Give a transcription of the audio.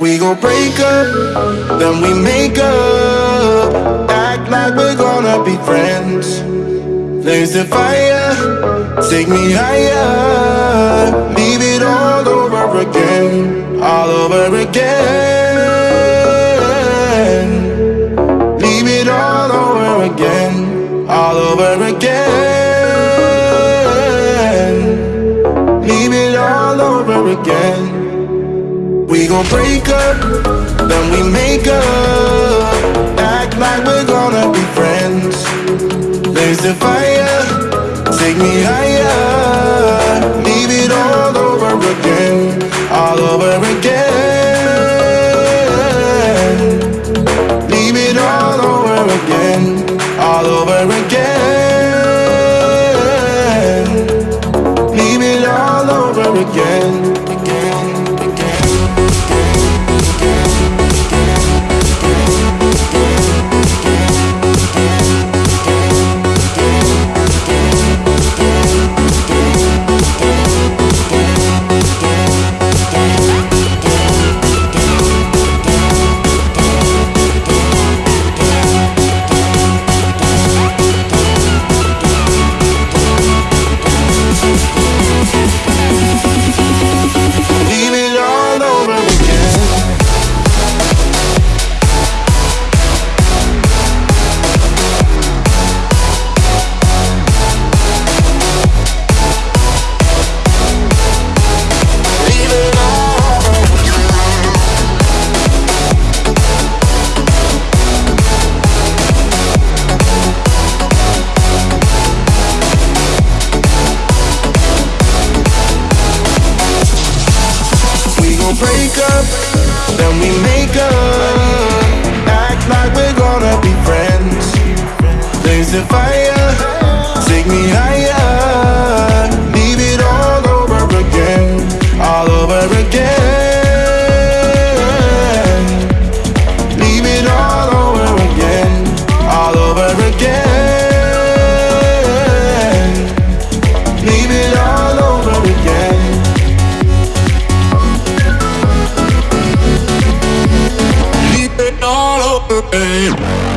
We gon' break up, then we make up. Act like we're gonna be friends. Blaze the fire, take me higher. Leave it all over again, all over again. Leave it all over again, all over again. Leave it all over again. We gon' break up, then we make up. Act like we're gonna be friends. Blaze the fire, take me higher. Leave it all over again, all over again. Leave it all over again, all over again. Leave it all over again, break up, then we make up. Act like we're gonna be friends. Blaze the fire, take me higher. Hey.